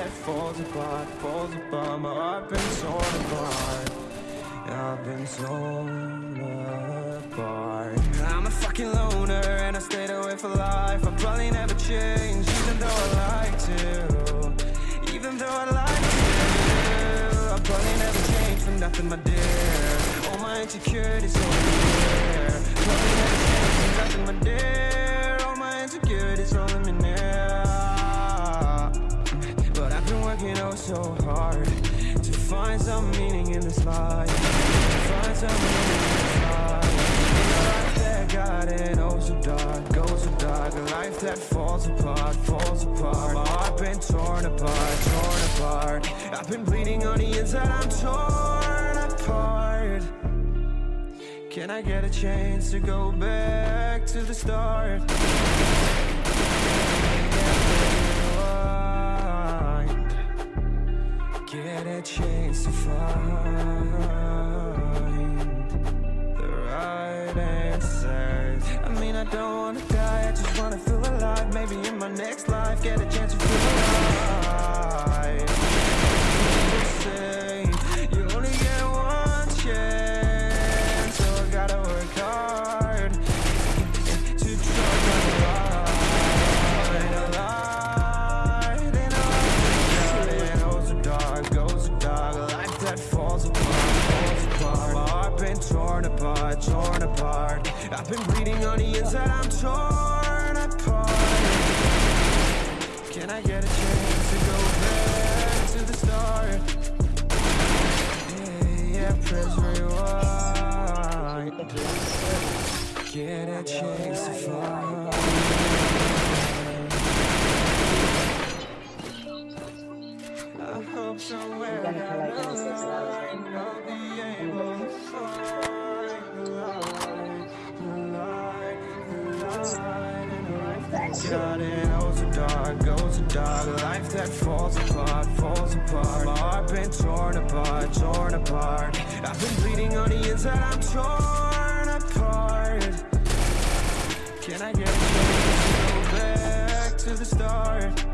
That falls apart, falls apart My heart been torn apart. I've been torn apart. I'm a fucking loner and I stayed away for life. I probably never change even though I like to. Even though I like to. I probably never change for nothing my dear. All my insecurities over there Probably never change for nothing my dear. All my insecurities rolling me find some meaning in this life. Find some meaning in this life. In a life that got it oh so dark, oh so dark A life that falls apart, falls apart. My heart been torn apart, torn apart. I've been bleeding on the inside, I'm torn apart. Can I get a chance to go back to the start? A chance to find Get a chance to find. I hope somewhere down the line I'll be able to find the light, the light, the light. In a life that's got it oh so dark, oh so dark. Life that falls apart, falls apart. My heart been torn apart, torn apart. I've been bleeding on the inside, I'm torn apart Can I get back to the start?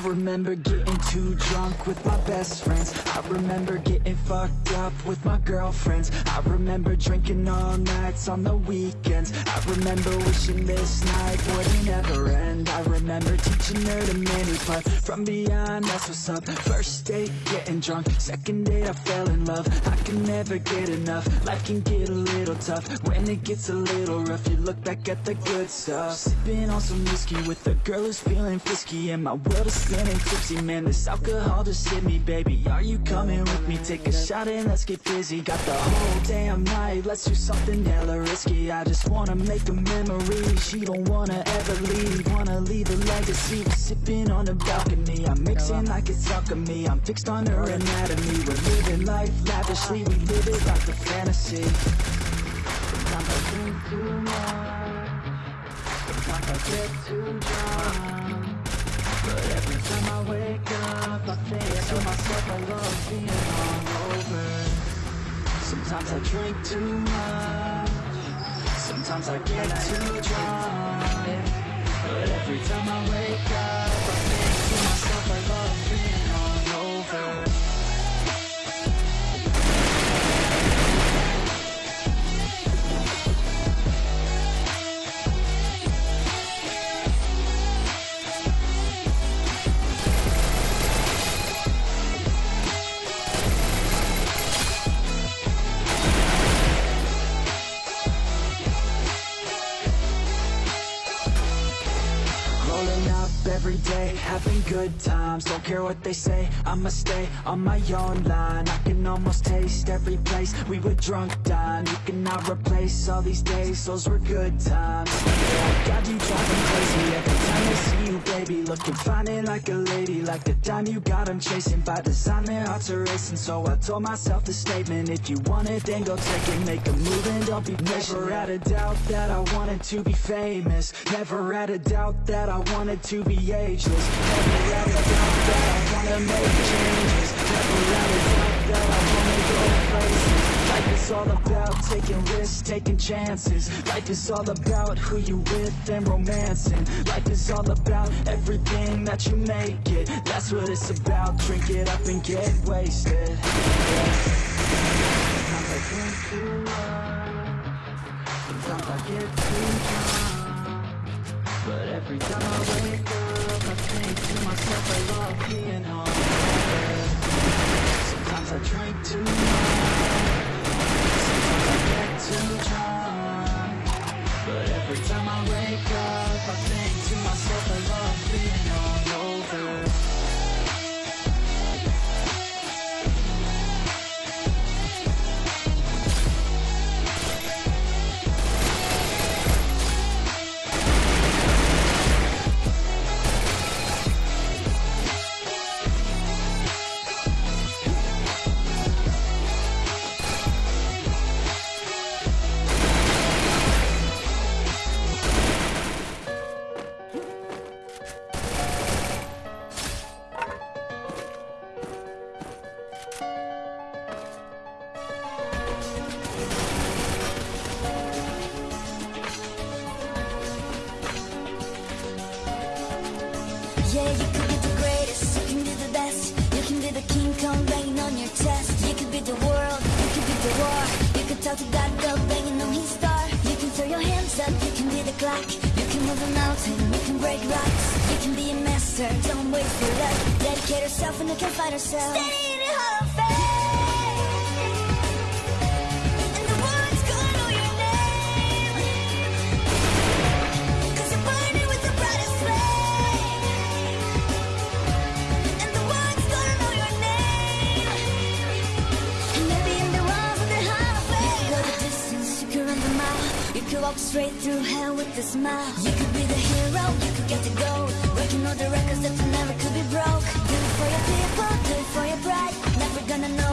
I remember getting too drunk with my best friends. I remember getting fucked up with my girlfriends. I remember drinking all nights on the weekends. I remember wishing this night wouldn't ever end. I remember teaching her to many but from beyond that's what's up? First date getting drunk, second date I fell in love. I can never get enough, life can get a little tough. When it gets a little rough, you look back at the good stuff. Sipping on some whiskey with a girl who's feeling frisky. And my world is spinning tipsy, man this alcohol just hit me Baby, are you coming with me? Take a shot and let's get busy. Got the whole damn night, let's do something hella risky. I just wanna make a memory, she don't wanna ever leave. Wanna leave a legacy, we're sipping on the balcony. I'm mixing like it's alchemy, I'm fixed on her anatomy. We're living life lavishly, we live it like a fantasy. Sometimes I drink too much. I get too drunk But every time I wake up I think to myself I love Sometimes I drink too much. Sometimes I get too drunk good times Don't care what they say, I'ma stay on my own line. I can almost taste every place. We were drunk dine You cannot replace all these days, those were good times. Yeah, God, you drive me crazy. Every time I see you, baby Looking fine and like a lady, like the dime you got chasing by design, their hearts are racing. So I told myself the statement, if you want it, then go take it. Make a move and don't be patient Never had a doubt that I wanted to be famous. Never had a doubt that I wanted to be ageless. Never all about taking risks, taking chances Life is all about who you with and romancing Life is all about everything that you make it That's what it's about, drink it up and get wasted. Sometimes I drink too much Sometimes I get too drunk But every time I wake up Think to myself I love being home Sometimes I drink too much Sometimes I get too drunk But every time I wake up I think to myself I love Yeah, you could be the greatest, you can be the best. You can be the King Kong banging on your chest. You could be the world, you could be the war. You could talk to God, God banging on his star You can throw your hands up, you can be the clock. You can move a mountain, you can break rocks. You can be a master, don't wait for luck Dedicate yourself and you can find yourself. Stay in the Hall of Fame You could walk straight through hell with a smile. You could be the hero, you could get the gold Breaking all the records that you never could be broke. Do it for your people, do it for your pride. Never gonna know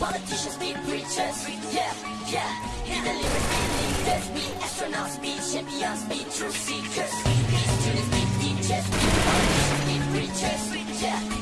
politicians, be preachers. Yeah, yeah. Be the leaders, be leaders, be astronauts, be champions, be truth seekers. Be students, be teachers, be politicians, be preachers. Yeah,